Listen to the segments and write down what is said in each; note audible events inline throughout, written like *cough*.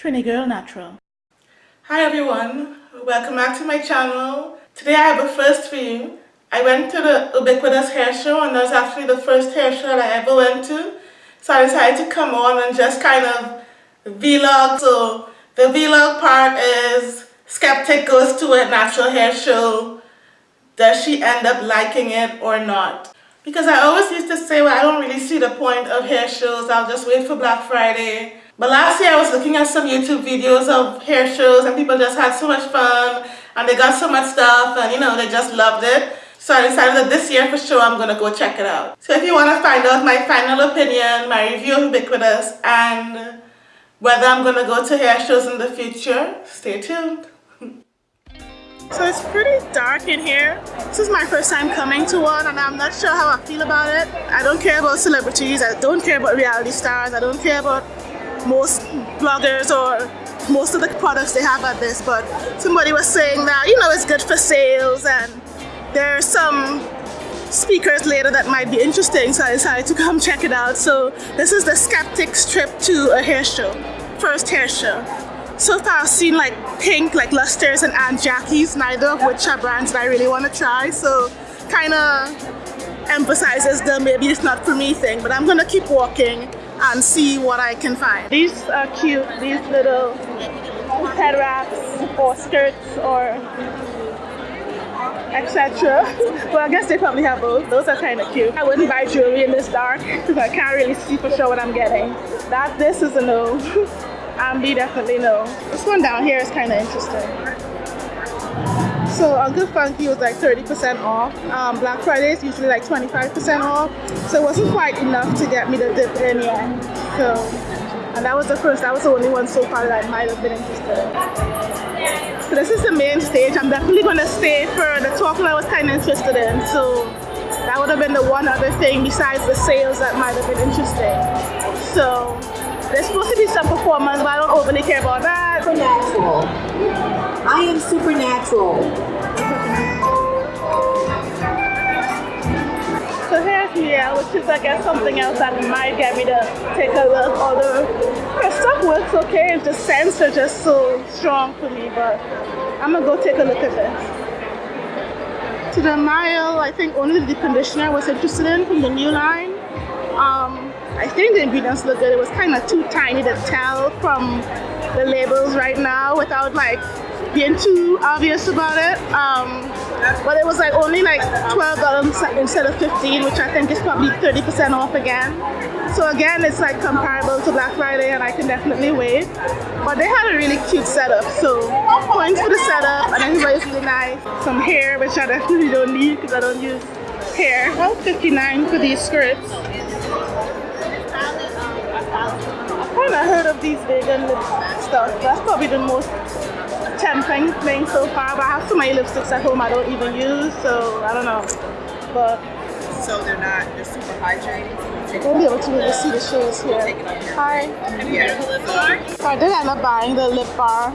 Trini Girl Natural. Hi everyone, welcome back to my channel. Today I have a first for you. I went to the Ubiquitous Hair Show and that was actually the first hair show that I ever went to. So I decided to come on and just kind of vlog. So the vlog part is Skeptic goes to a natural hair show. Does she end up liking it or not? Because I always used to say, well, I don't really see the point of hair shows. I'll just wait for Black Friday but last year I was looking at some YouTube videos of hair shows and people just had so much fun and they got so much stuff and you know they just loved it. So I decided that this year for sure I'm to go check it out. So if you want to find out my final opinion, my review of Ubiquitous and whether I'm to go to hair shows in the future, stay tuned. *laughs* So it's pretty dark in here. This is my first time coming to one and I'm not sure how I feel about it. I don't care about celebrities, I don't care about reality stars, I don't care about most bloggers or most of the products they have at this but somebody was saying that you know it's good for sales and there are some speakers later that might be interesting so I decided to *laughs* come check it out. So this is the Skeptics trip to a hair show first hair show. So far I've seen like Pink like Lusters and Aunt Jackie's neither of which are brands that I really want to try. So kind of emphasizes the maybe it's not for me thing but I'm gonna keep walking and see what I can find. These are cute, these little head wraps or skirts or etc. *laughs* well, I guess they probably have both. Those are kind of cute. I wouldn't buy jewelry in this dark *laughs* because I can't really see for sure what I'm getting. That This is a no. *laughs* Ambi definitely no. This one down here is kind of interesting. So Uncle Funky was like 30% off. Um, Black Friday is usually like 25% off. So it wasn't quite enough to get me the dip in yet. So, and that was the first, that was the only one so far that I might have been interested in. So this is the main stage. I'm definitely gonna stay for the talk that I was kind of interested in. So that would have been the one other thing besides the sales that might have been interesting. So there's supposed to be some performance, but I don't overly care about that. I am supernatural. So here's Mielle, which is I guess something else that might get me to take a look. Although her stuff works okay, the scents are just so strong for me, but I'm gonna go take a look at this. To the mile, I think only the conditioner I was interested in from the new line. Um, I think the ingredients look good. It was kind of too tiny to tell from the labels right now without like being too obvious about it. Um, but it was like only like $12 instead of 15 which I think is probably 30% off again. So again, it's like comparable to Black Friday and I can definitely wait. But they had a really cute setup. So points for the setup and everybody's really nice. Some hair, which I definitely don't need because I don't use hair. Well, 59 for these skirts. I've kind of heard of these vegan lip stuff. That's probably the most tempting thing so far, but I have so many lipsticks at home I don't even use, so I don't know. But so they're not they're super hydrating. We'll be able to really see the shades here. Hi. Have you heard of the lip bar? So I did end up buying the lip bar.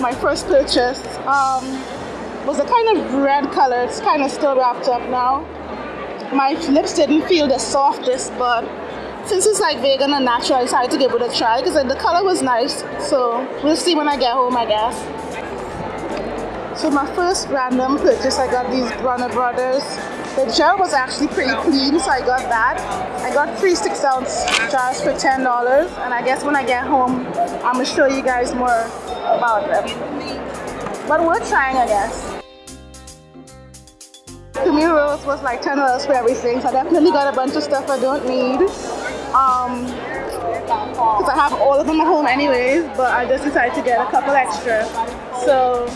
My first purchase um, was a kind of red color. It's kind of still wrapped up now. My lips didn't feel the softest, but since it's like vegan and natural, I decided to give it a try because the color was nice. So we'll see when I get home, I guess. So my first random purchase, I got these Bronner Brothers. The gel was actually pretty clean, so I got that. I got three six ounce jars for $10. And I guess when I get home, I'm gonna show you guys more about them. But we're trying, I guess. Camille Rose was like $10 for everything, so I definitely got a bunch of stuff I don't need. Um, because I have all of them at home anyways, but I just decided to get a couple extra. So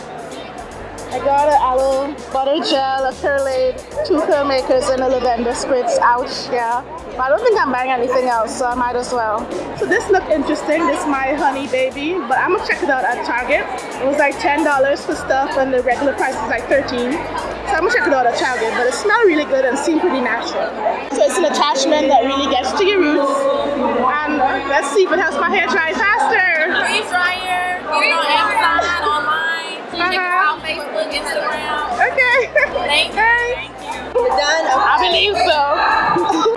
I got an aloe butter gel, a Curlaide, two curl makers, and a lavender spritz. Ouch, yeah. But I don't think I'm buying anything else, so I might as well. So this looked interesting. This is my honey baby, but I'm gonna check it out at Target. It was like $10 for stuff, and the regular price is like 13 So I'm gonna check it out at Target, but it smelled really good and seemed pretty natural. So it's an attachment that really gets to your roots. And let's see if it helps my hair dry faster. Freeze dryer, you know, Amazon, online. Uh-huh. Facebook, Instagram. Okay. Thank you. Thank you. Done? Okay. I believe so.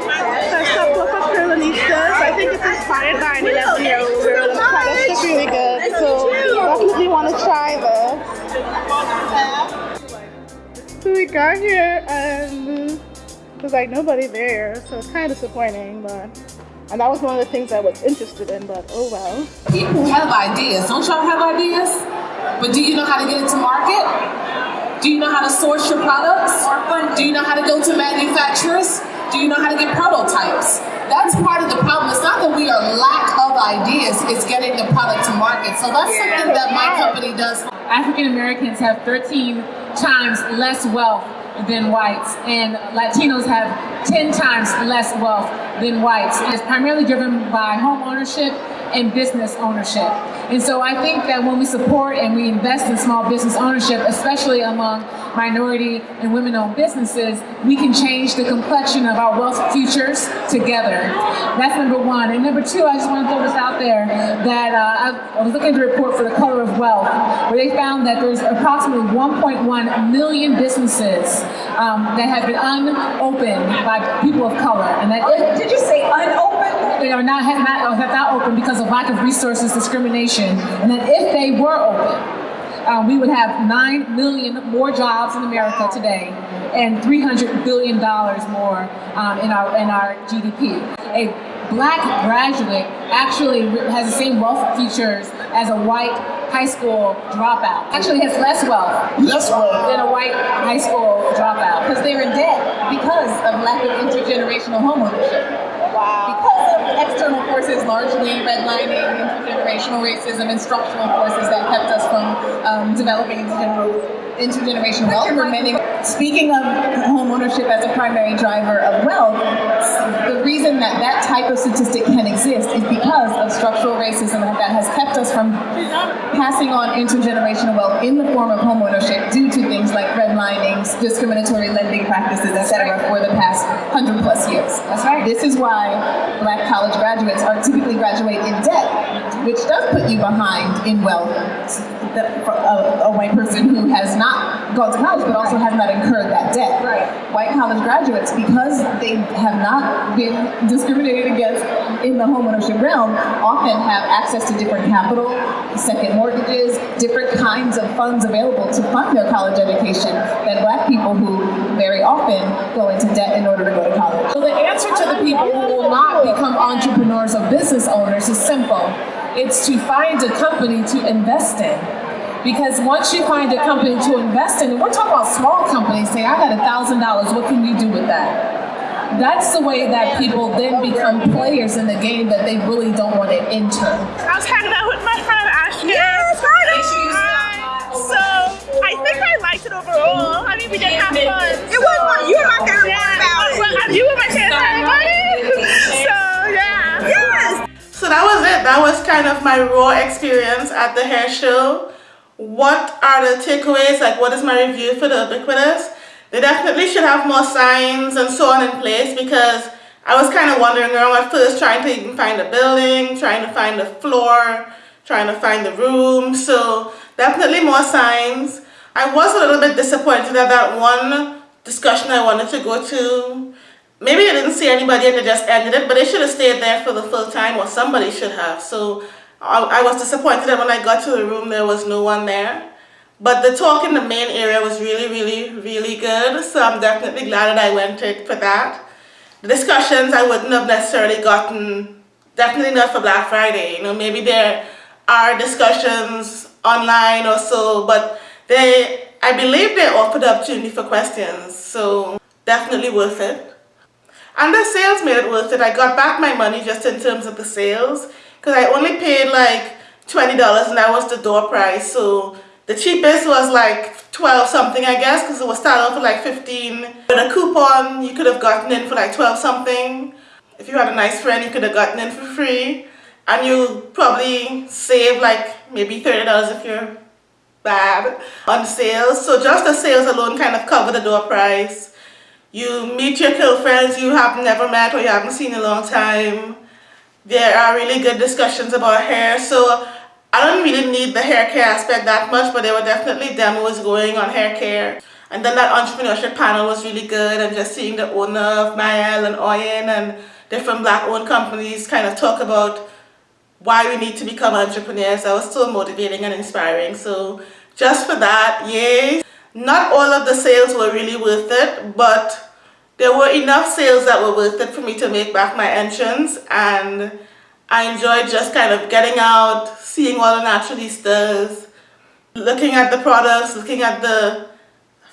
That's our supper for Curlanistas. I think it's inspired by an 11 year old girl. The product's really good. So definitely want to try this. So we got here and there's like nobody there, so it's kind of disappointing, but and that was one of the things I was interested in, but oh well. People have ideas. Don't y'all have ideas? But do you know how to get it to market? Do you know how to source your products? Do you know how to go to manufacturers? Do you know how to get prototypes? That's part of the problem. It's not that we are lack of ideas, it's getting the product to market. So that's something that my company does. African Americans have 13 times less wealth than whites, and Latinos have 10 times less wealth than whites. It's primarily driven by home ownership and business ownership. And so I think that when we support and we invest in small business ownership, especially among minority and women-owned businesses, we can change the complexion of our wealth futures together. That's number one. And number two, I just want to throw this out there, that uh, I, was looking at the report for the color of wealth, where they found that there's approximately 1.1 million businesses um, that have been unopened by people of color. And that if, did you say unopened? They are not have not, have not open because of lack of resources, discrimination, and that if they were open, um, we would have 9 million more jobs in America today and $300 billion more um, in, our, in our GDP. A black graduate actually has the same wealth features as a white high school dropout. Actually has less wealth, less wealth than a white high school dropout. Because they're in debt because of lack of intergenerational homeownership. Wow. Because forces, largely redlining, intergenerational racism, and structural forces that kept us from um, developing intergenerational wealth. Remaining. Speaking of home ownership as a primary driver of wealth, the reason that that type of statistic can exist is because of structural racism that has kept us from passing on intergenerational wealth in the form of home ownership due to things like redlining, discriminatory lending practices, etc., for the past hundred plus years. That's right. This is why black college graduates are typically graduate in debt, which does put you behind in wealth. A, a white person who has not gone to college but also has not incurred that debt. Right. White college graduates, because they have not been discriminated against in the homeownership realm, often have access to different capital, second mortgages, different kinds of funds available to fund their college education than black people who very often go into debt in order to go to college. So the answer to the people who will not become entrepreneurs or business owners is simple. It's to find a company to invest in. Because once you find a company to invest in, and we're talking about small companies, say, I got a thousand dollars, what can you do with that? That's the way that people then become players in the game that they really don't want to enter. I was hanging out with my friend Ashley. Yes, So I think I liked it overall. I mean, we did have fun. It was fun. You were my favorite part about it. Well, you were my favorite part about it. So yeah. Yes. So that was it. That was kind of my raw experience at the hair show. What are the takeaways? Like, what is my review for the ubiquitous? They definitely should have more signs and so on in place because I was kind of wandering around at first trying to even find the building, trying to find the floor, trying to find the room. So definitely more signs. I was a little bit disappointed at that one discussion I wanted to go to. Maybe I didn't see anybody and they just ended it, but they should have stayed there for the full time or somebody should have. So I, I was disappointed that when I got to the room there was no one there. But the talk in the main area was really, really, really good. So I'm definitely glad that I went for that. The discussions I wouldn't have necessarily gotten, definitely not for Black Friday. You know, maybe there are discussions online or so, but they, I believe they offered the opportunity for questions. So definitely worth it. And the sales made it worth it. I got back my money just in terms of the sales because I only paid like $20 and that was the door price. So the cheapest was like 12 something I guess because it was started off for like 15. With a coupon you could have gotten in for like 12 something. If you had a nice friend you could have gotten in for free. And you probably save like maybe $30 if you're bad on sales. So just the sales alone kind of cover the door price. You meet your girlfriends you have never met or you haven't seen in a long time. There are really good discussions about hair. So uh, I don't really need the hair care aspect that much, but there were definitely demos going on hair care. And then that entrepreneurship panel was really good and just seeing the owner of Mielle and Oyin and different black owned companies kind of talk about why we need to become entrepreneurs. That was so motivating and inspiring. So just for that, yay. Not all of the sales were really worth it, but there were enough sales that were worth it for me to make back my entrance and I enjoyed just kind of getting out, seeing all the naturalistas, looking at the products, looking at the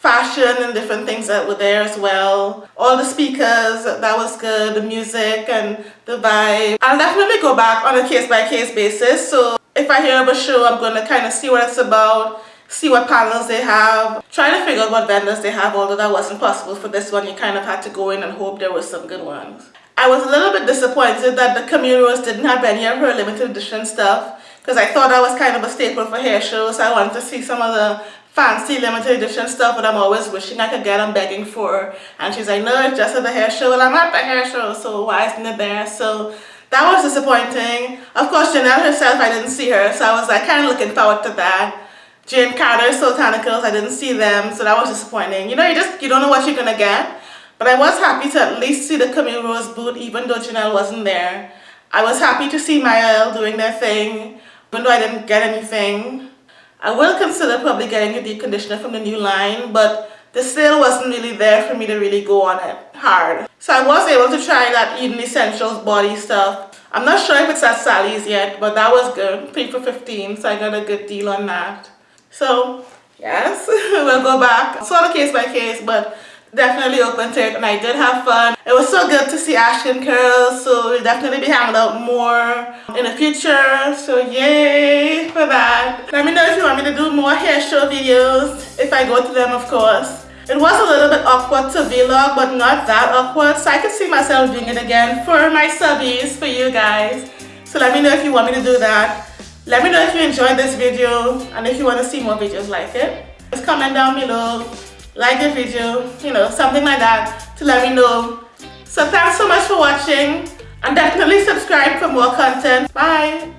fashion and different things that were there as well. All the speakers, that was good, the music and the vibe. I'll definitely go back on a case-by-case -case basis. So if I hear of a show, I'm going to kind of see what it's about, see what panels they have, trying to figure out what vendors they have, although that wasn't possible for this one. You kind of had to go in and hope there were some good ones. I was a little bit disappointed that the Camille Rose didn't have any of her limited edition stuff because I thought that was kind of a staple for hair shows. I wanted to see some of the fancy limited edition stuff but I'm always wishing I could get I'm begging for and she's like no it's just at the hair show well I'm at the hair show so why isn't it there so that was disappointing of course Janelle herself I didn't see her so I was like kind of looking forward to that Jane Carter Soultanicals I didn't see them so that was disappointing you know you just you don't know what you're gonna get but I was happy to at least see the Camille Rose booth even though Janelle wasn't there I was happy to see Mielle doing their thing even though I didn't get anything I will consider probably getting a deep conditioner from the new line, but the sale wasn't really there for me to really go on it hard. So I was able to try that Eden Essentials body stuff. I'm not sure if it's at Sally's yet, but that was good. 3 for 15, so I got a good deal on that. So, yes, *laughs* we'll go back. All a case by case, but definitely open to it and I did have fun. It was so good to see Ashkin Curls so we'll definitely be hanging out more in the future so yay for that. Let me know if you want me to do more hair show videos if I go to them of course. It was a little bit awkward to vlog but not that awkward so I could see myself doing it again for my subbies for you guys. So let me know if you want me to do that. Let me know if you enjoyed this video and if you want to see more videos like it. Just comment down below like the video, you know, something like that to let me know. So thanks so much for watching and definitely subscribe for more content. Bye!